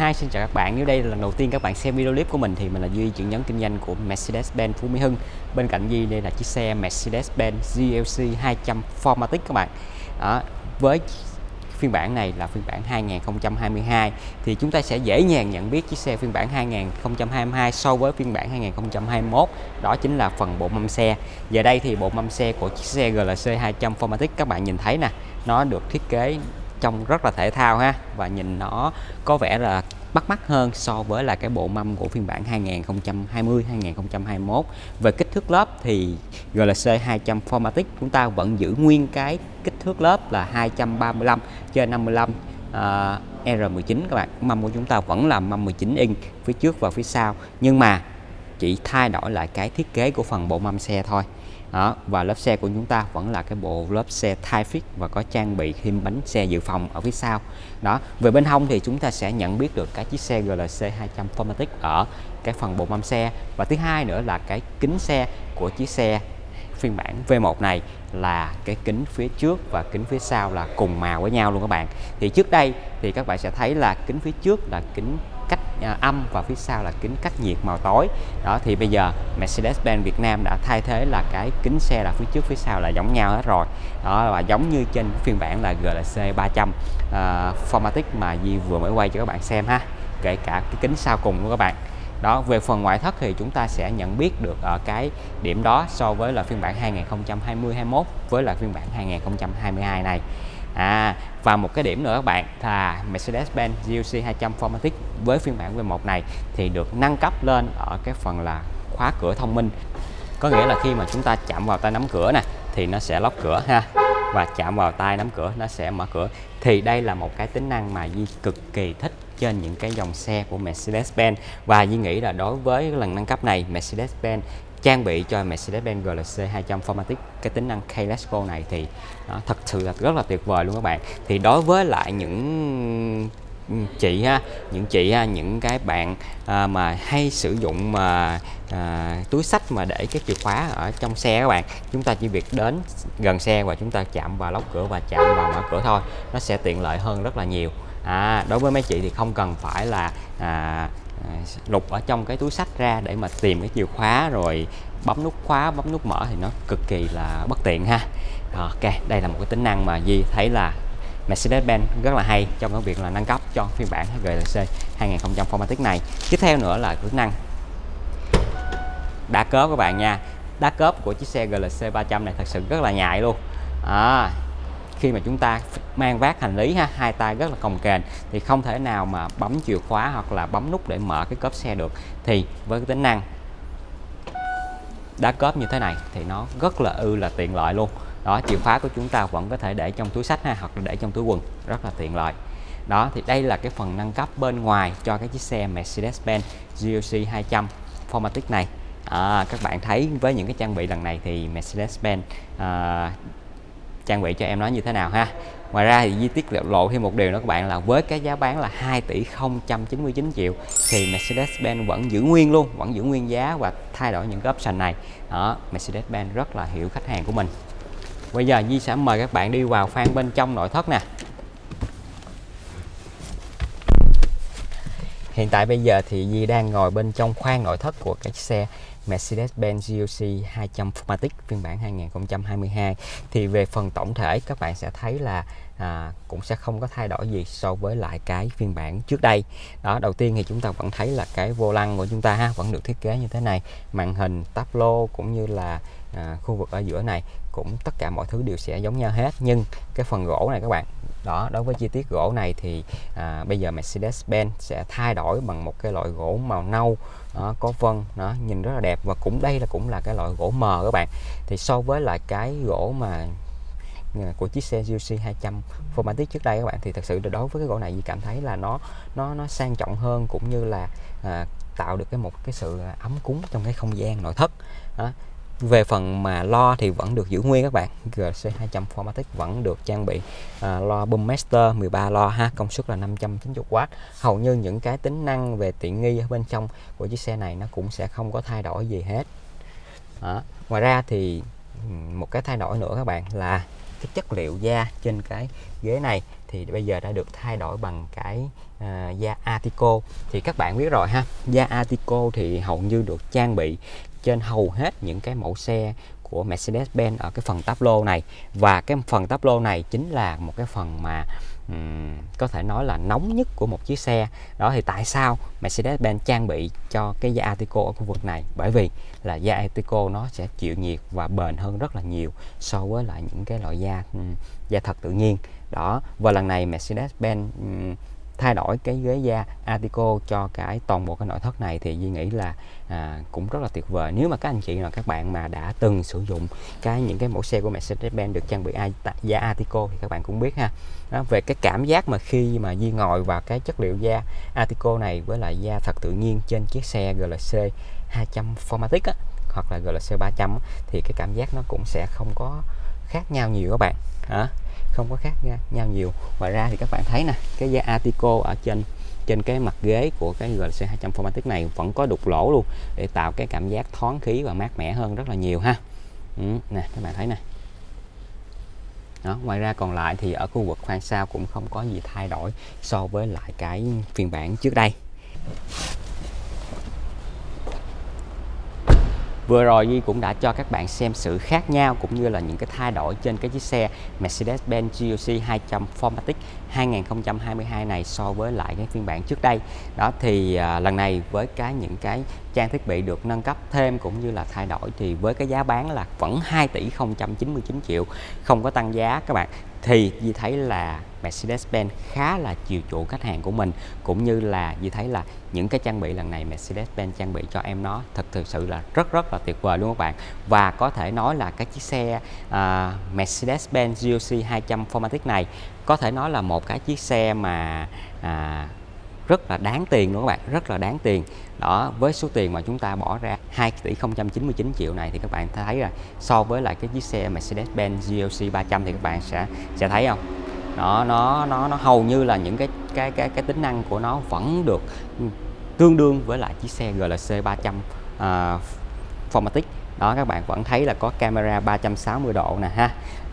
Hi, xin chào các bạn. Nếu đây là lần đầu tiên các bạn xem video clip của mình thì mình là Duy, trưởng nhóm kinh doanh của Mercedes-Benz Phú Mỹ Hưng. Bên cạnh Duy đây là chiếc xe Mercedes-Benz GLC 200 Formatic các bạn. Đó, với phiên bản này là phiên bản 2022 thì chúng ta sẽ dễ dàng nhận biết chiếc xe phiên bản 2022 so với phiên bản 2021 đó chính là phần bộ mâm xe giờ đây thì bộ mâm xe của chiếc xe GLC 200 Formatic các bạn nhìn thấy nè nó được thiết kế trông rất là thể thao ha. Và nhìn nó có vẻ là bắt mắt hơn so với là cái bộ mâm của phiên bản 2020 2021 về kích thước lớp thì GLC 200 Formatic chúng ta vẫn giữ nguyên cái kích thước lớp là 235 trên 55 uh, R19 các bạn. Mâm của chúng ta vẫn là mâm 19 inch phía trước và phía sau. Nhưng mà chỉ thay đổi lại cái thiết kế của phần bộ mâm xe thôi đó, và lớp xe của chúng ta vẫn là cái bộ lớp xe thai fit và có trang bị thêm bánh xe dự phòng ở phía sau. Đó, về bên hông thì chúng ta sẽ nhận biết được cái chiếc xe GLC 200 Formatic ở cái phần bộ mâm xe. Và thứ hai nữa là cái kính xe của chiếc xe phiên bản V1 này là cái kính phía trước và kính phía sau là cùng màu với nhau luôn các bạn. Thì trước đây thì các bạn sẽ thấy là kính phía trước là kính À, âm và phía sau là kính cách nhiệt màu tối. Đó thì bây giờ Mercedes-Benz Việt Nam đã thay thế là cái kính xe là phía trước phía sau là giống nhau hết rồi. Đó và giống như trên phiên bản là GLC 300 uh, Formatic mà Di vừa mới quay cho các bạn xem ha kể cả cái kính sau cùng của các bạn. Đó về phần ngoại thất thì chúng ta sẽ nhận biết được ở cái điểm đó so với là phiên bản 2020 21 với là phiên bản 2022 này. À, và một cái điểm nữa các bạn là Mercedes-Benz GLC 200 Formatic với phiên bản V1 này thì được nâng cấp lên ở cái phần là khóa cửa thông minh. Có nghĩa là khi mà chúng ta chạm vào tay nắm cửa nè thì nó sẽ lóc cửa ha. Và chạm vào tay nắm cửa nó sẽ mở cửa. Thì đây là một cái tính năng mà Di cực kỳ thích trên những cái dòng xe của Mercedes-Benz. Và Di nghĩ là đối với lần nâng cấp này Mercedes-Benz trang bị cho Mercedes-Benz GLC 200 Formatic. Cái tính năng Keyless Go này thì đó, thật sự là rất là tuyệt vời luôn các bạn. Thì đối với lại những chị ha những chị ha những cái bạn à, mà hay sử dụng mà à, túi sách mà để cái chìa khóa ở trong xe các bạn chúng ta chỉ việc đến gần xe và chúng ta chạm vào lóc cửa và chạm vào mở cửa thôi nó sẽ tiện lợi hơn rất là nhiều. À, đối với mấy chị thì không cần phải là à, À, lục ở trong cái túi sách ra để mà tìm cái chìa khóa rồi bấm nút khóa bấm nút mở thì nó cực kỳ là bất tiện ha. Ok đây là một cái tính năng mà Di thấy là Mercedes-Benz rất là hay trong cái việc là nâng cấp cho phiên bản GLC 2000 Formatic này. Tiếp theo nữa là tính năng đá cớp các bạn nha. Đá cớp của chiếc xe GLC 300 này thật sự rất là nhạy luôn. À, khi mà chúng ta mang vác hành lý ha hai tay rất là cồng kềnh thì không thể nào mà bấm chìa khóa hoặc là bấm nút để mở cái cốp xe được. Thì với cái tính năng đá cốp như thế này thì nó rất là ư là tiện lợi luôn. Đó chìa khóa của chúng ta vẫn có thể để trong túi sách ha hoặc là để trong túi quần rất là tiện lợi. Đó thì đây là cái phần nâng cấp bên ngoài cho cái chiếc xe Mercedes-Benz GLC 200 Formatic này. À, các bạn thấy với những cái trang bị lần này thì Mercedes-Benz à, trang bị cho em nó như thế nào ha Ngoài ra thì Di tiết lộ thêm một điều nữa các bạn là với cái giá bán là 2 tỷ 099 triệu thì Mercedes-Benz vẫn giữ nguyên luôn, vẫn giữ nguyên giá và thay đổi những cái option này. Đó, Mercedes-Benz rất là hiểu khách hàng của mình. Bây giờ Di sẽ mời các bạn đi vào khoang bên trong nội thất nè. Hiện tại bây giờ thì Di đang ngồi bên trong khoang nội thất của cái xe Mercedes-Benz GLC 200 Formatic phiên bản 2022 thì về phần tổng thể các bạn sẽ thấy là à, cũng sẽ không có thay đổi gì so với lại cái phiên bản trước đây. Đó đầu tiên thì chúng ta vẫn thấy là cái vô lăng của chúng ta ha vẫn được thiết kế như thế này. Màn hình táp lô cũng như là à, khu vực ở giữa này cũng tất cả mọi thứ đều sẽ giống nhau hết. Nhưng cái phần gỗ này các bạn đó đối với chi tiết gỗ này thì à, bây giờ Mercedes-Benz sẽ thay đổi bằng một cái loại gỗ màu nâu đó, có vân nó nhìn rất là đẹp và cũng đây là cũng là cái loại gỗ mờ các bạn. Thì so với lại cái gỗ mà à, của chiếc xe GLC 200 Formatic trước đây các bạn thì thật sự đối với cái gỗ này Di cảm thấy là nó nó nó sang trọng hơn cũng như là à, tạo được cái một cái sự ấm cúng trong cái không gian nội thất. Đó về phần mà lo thì vẫn được giữ nguyên các bạn. GC 200 Formatic vẫn được trang bị à, lo Boom Master 13 lo ha công suất là 590W hầu như những cái tính năng về tiện nghi ở bên trong của chiếc xe này nó cũng sẽ không có thay đổi gì hết. Đó. ngoài ra thì một cái thay đổi nữa các bạn là cái chất liệu da trên cái ghế này thì bây giờ đã được thay đổi bằng cái uh, da Artico thì các bạn biết rồi ha da Artico thì hầu như được trang bị trên hầu hết những cái mẫu xe của Mercedes-Benz ở cái phần táp lô này. Và cái phần táp lô này chính là một cái phần mà um, có thể nói là nóng nhất của một chiếc xe. Đó thì tại sao Mercedes-Benz trang bị cho cái da Artico ở khu vực này? Bởi vì là da Artico nó sẽ chịu nhiệt và bền hơn rất là nhiều so với lại những cái loại da um, da thật tự nhiên. Đó và lần này Mercedes-Benz um, thay đổi cái ghế da Artico cho cái toàn bộ cái nội thất này thì Duy nghĩ là à, cũng rất là tuyệt vời. Nếu mà các anh chị là các bạn mà đã từng sử dụng cái những cái mẫu xe của Mercedes-Benz được trang bị da Artico thì các bạn cũng biết ha. Đó, về cái cảm giác mà khi mà Duy ngồi vào cái chất liệu da Artico này với lại da thật tự nhiên trên chiếc xe GLC 200 Formatic á, hoặc là GLC 300 thì cái cảm giác nó cũng sẽ không có khác nhau nhiều các bạn. Hả không có khác nhau nhiều. Ngoài ra thì các bạn thấy nè cái da Artico ở trên trên cái mặt ghế của cái GLC 200 Formatic này vẫn có đục lỗ luôn để tạo cái cảm giác thoáng khí và mát mẻ hơn rất là nhiều ha. Ừ, nè các bạn thấy nè. Đó, ngoài ra còn lại thì ở khu vực khoang sau cũng không có gì thay đổi so với lại cái phiên bản trước đây. Vừa rồi Duy cũng đã cho các bạn xem sự khác nhau cũng như là những cái thay đổi trên cái chiếc xe Mercedes-Benz GLC 200 Formatic 2022 này so với lại cái phiên bản trước đây. Đó thì à, lần này với cái những cái trang thiết bị được nâng cấp thêm cũng như là thay đổi thì với cái giá bán là vẫn 2 tỷ 099 triệu không có tăng giá các bạn. Thì như thấy là Mercedes-Benz khá là chiều chuộng khách hàng của mình cũng như là như thấy là những cái trang bị lần này Mercedes-Benz trang bị cho em nó thật thực sự là rất rất là tuyệt vời luôn các bạn. Và có thể nói là cái chiếc xe uh, Mercedes-Benz GLC 200 Formatic này có thể nói là một cái chiếc xe mà uh, rất là đáng tiền luôn các bạn rất là đáng tiền. Đó với số tiền mà chúng ta bỏ ra 2 tỷ 099 triệu này thì các bạn thấy là so với lại cái chiếc xe Mercedes-Benz GLC 300 thì các bạn sẽ sẽ thấy không? Nó nó nó nó hầu như là những cái cái cái cái tính năng của nó vẫn được tương đương với lại chiếc xe GLC 300 uh, Formatic. Đó các bạn vẫn thấy là có camera 360 độ nè ha.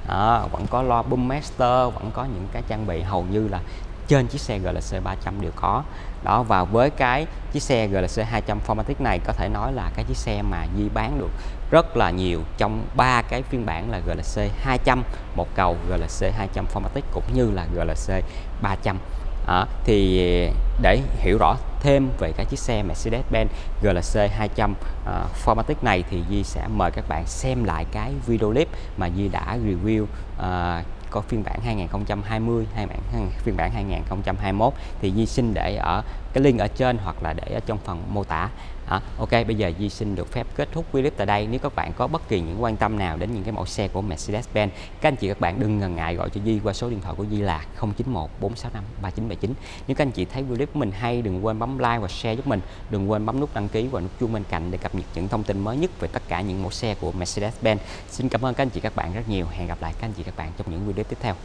Đó, vẫn có loa boom master vẫn có những cái trang bị hầu như là trên chiếc xe GLC 300 đều có. Đó và với cái chiếc xe GLC 200 Formatic này có thể nói là cái chiếc xe mà Di bán được rất là nhiều trong ba cái phiên bản là GLC 200 một cầu GLC 200 Formatic cũng như là GLC 300 à, thì để hiểu rõ thêm về cái chiếc xe Mercedes-Benz GLC 200 uh, Formatic này thì Di sẽ mời các bạn xem lại cái video clip mà Di đã review uh, có phiên bản 2020 hay bản phiên bản 2021 thì Di xin để ở cái link ở trên hoặc là để ở trong phần mô tả. À, ok bây giờ Di xin được phép kết thúc video clip tại đây. Nếu các bạn có bất kỳ những quan tâm nào đến những cái mẫu xe của Mercedes-Benz các anh chị các bạn đừng ngần ngại gọi cho Di qua số điện thoại của Di là 091 465 3979 nếu các anh chị thấy video clip của mình hay đừng quên bấm like và share giúp mình. Đừng quên bấm nút đăng ký và nút chuông bên cạnh để cập nhật những thông tin mới nhất về tất cả những mẫu xe của Mercedes-Benz. Xin cảm ơn các anh chị các bạn rất nhiều. Hẹn gặp lại các anh chị các bạn trong những video tiếp theo.